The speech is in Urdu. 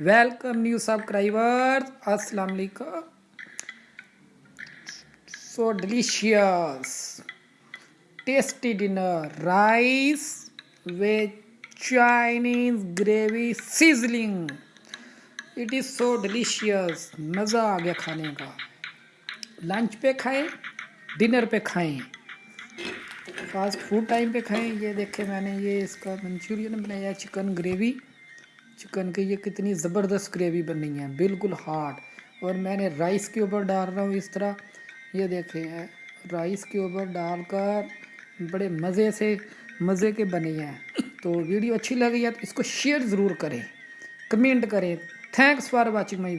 ویلکم نیو سبسکرائبرز السلام علیکم so delicious tasty dinner rice with Chinese gravy sizzling it is so delicious مزہ آ گیا کھانے کا لنچ پہ کھائیں ڈنر پہ کھائیں فاسٹ فوڈ ٹائم پہ کھائیں یہ دیکھیں میں نے یہ اس کا منچورین بنایا چکن گریوی چکن کی یہ کتنی زبردست گریوی بنی ہے بالکل ہارڈ۔ اور میں نے رائس کے اوپر ڈال رہا ہوں اس طرح۔ یہ دیکھیں، رائس کے اوپر ڈال کر بڑے مزے سے، مزے کے بنے ہیں۔ تو ویڈیو اچھی لگی ہے تو اس کو شیئر ضرور کریں۔ کمنٹ کریں۔ Thanks for watching my